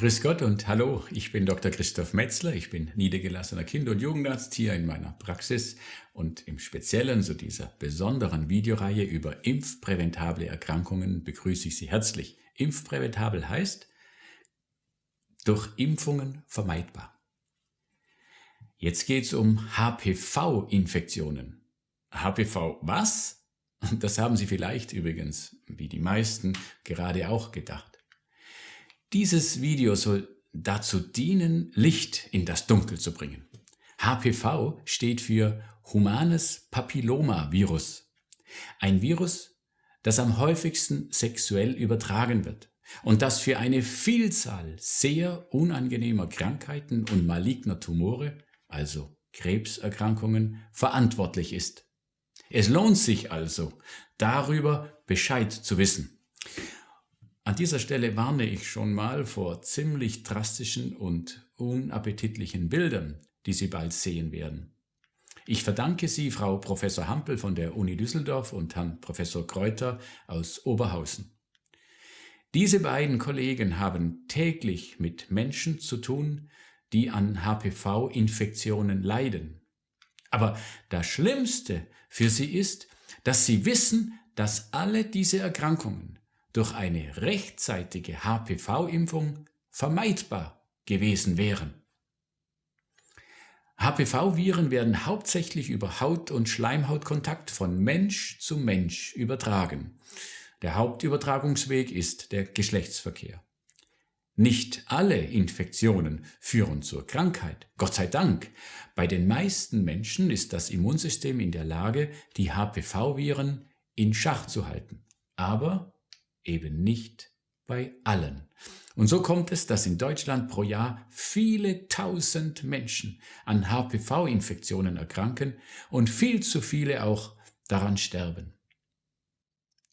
Grüß Gott und hallo, ich bin Dr. Christoph Metzler, ich bin niedergelassener Kinder- und Jugendarzt hier in meiner Praxis und im Speziellen zu dieser besonderen Videoreihe über impfpräventable Erkrankungen begrüße ich Sie herzlich. Impfpräventabel heißt durch Impfungen vermeidbar. Jetzt geht es um HPV-Infektionen. HPV was? Das haben Sie vielleicht übrigens, wie die meisten, gerade auch gedacht. Dieses Video soll dazu dienen, Licht in das Dunkel zu bringen. HPV steht für Humanes Papillomavirus. Ein Virus, das am häufigsten sexuell übertragen wird und das für eine Vielzahl sehr unangenehmer Krankheiten und maligner Tumore, also Krebserkrankungen, verantwortlich ist. Es lohnt sich also, darüber Bescheid zu wissen. An dieser Stelle warne ich schon mal vor ziemlich drastischen und unappetitlichen Bildern, die Sie bald sehen werden. Ich verdanke sie Frau Professor Hampel von der Uni Düsseldorf und Herrn Professor Kräuter aus Oberhausen. Diese beiden Kollegen haben täglich mit Menschen zu tun, die an HPV-Infektionen leiden. Aber das Schlimmste für sie ist, dass sie wissen, dass alle diese Erkrankungen durch eine rechtzeitige HPV-Impfung vermeidbar gewesen wären. HPV-Viren werden hauptsächlich über Haut- und Schleimhautkontakt von Mensch zu Mensch übertragen. Der Hauptübertragungsweg ist der Geschlechtsverkehr. Nicht alle Infektionen führen zur Krankheit, Gott sei Dank. Bei den meisten Menschen ist das Immunsystem in der Lage, die HPV-Viren in Schach zu halten. Aber eben nicht bei allen. Und so kommt es, dass in Deutschland pro Jahr viele tausend Menschen an HPV-Infektionen erkranken und viel zu viele auch daran sterben.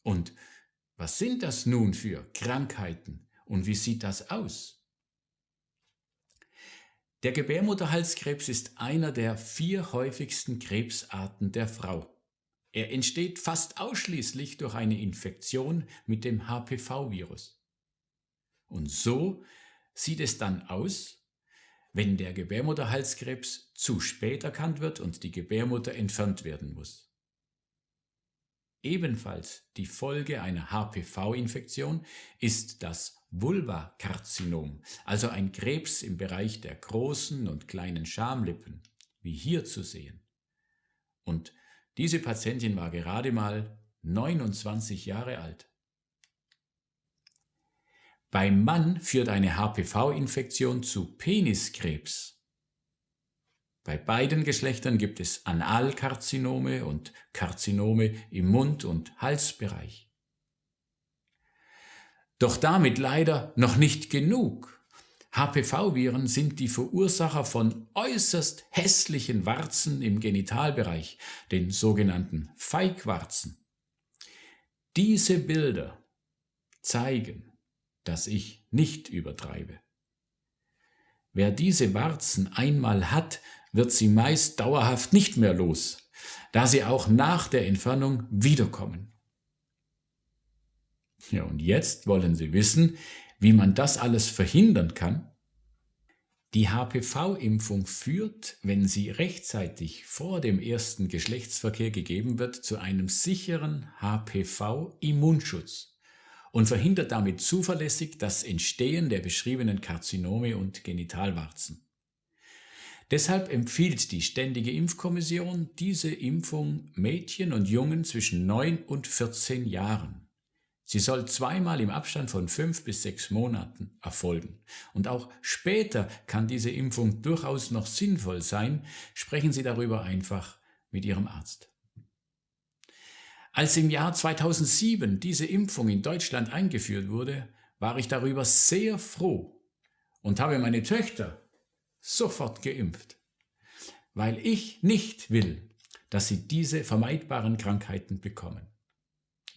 Und was sind das nun für Krankheiten und wie sieht das aus? Der Gebärmutterhalskrebs ist einer der vier häufigsten Krebsarten der Frau. Er entsteht fast ausschließlich durch eine Infektion mit dem HPV-Virus. Und so sieht es dann aus, wenn der Gebärmutterhalskrebs zu spät erkannt wird und die Gebärmutter entfernt werden muss. Ebenfalls die Folge einer HPV-Infektion ist das Vulvakarzinom, also ein Krebs im Bereich der großen und kleinen Schamlippen, wie hier zu sehen. Und diese Patientin war gerade mal 29 Jahre alt. Beim Mann führt eine HPV-Infektion zu Peniskrebs. Bei beiden Geschlechtern gibt es Analkarzinome und Karzinome im Mund- und Halsbereich. Doch damit leider noch nicht genug. HPV-Viren sind die Verursacher von äußerst hässlichen Warzen im Genitalbereich, den sogenannten Feigwarzen. Diese Bilder zeigen, dass ich nicht übertreibe. Wer diese Warzen einmal hat, wird sie meist dauerhaft nicht mehr los, da sie auch nach der Entfernung wiederkommen. Ja, und jetzt wollen Sie wissen, wie man das alles verhindern kann? Die HPV-Impfung führt, wenn sie rechtzeitig vor dem ersten Geschlechtsverkehr gegeben wird, zu einem sicheren HPV-Immunschutz und verhindert damit zuverlässig das Entstehen der beschriebenen Karzinome und Genitalwarzen. Deshalb empfiehlt die Ständige Impfkommission diese Impfung Mädchen und Jungen zwischen 9 und 14 Jahren. Sie soll zweimal im Abstand von fünf bis sechs Monaten erfolgen. Und auch später kann diese Impfung durchaus noch sinnvoll sein. Sprechen Sie darüber einfach mit Ihrem Arzt. Als im Jahr 2007 diese Impfung in Deutschland eingeführt wurde, war ich darüber sehr froh und habe meine Töchter sofort geimpft, weil ich nicht will, dass sie diese vermeidbaren Krankheiten bekommen.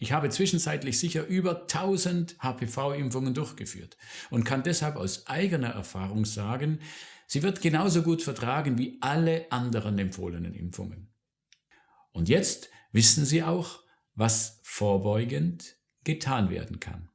Ich habe zwischenzeitlich sicher über 1000 HPV-Impfungen durchgeführt und kann deshalb aus eigener Erfahrung sagen, sie wird genauso gut vertragen wie alle anderen empfohlenen Impfungen. Und jetzt wissen Sie auch, was vorbeugend getan werden kann.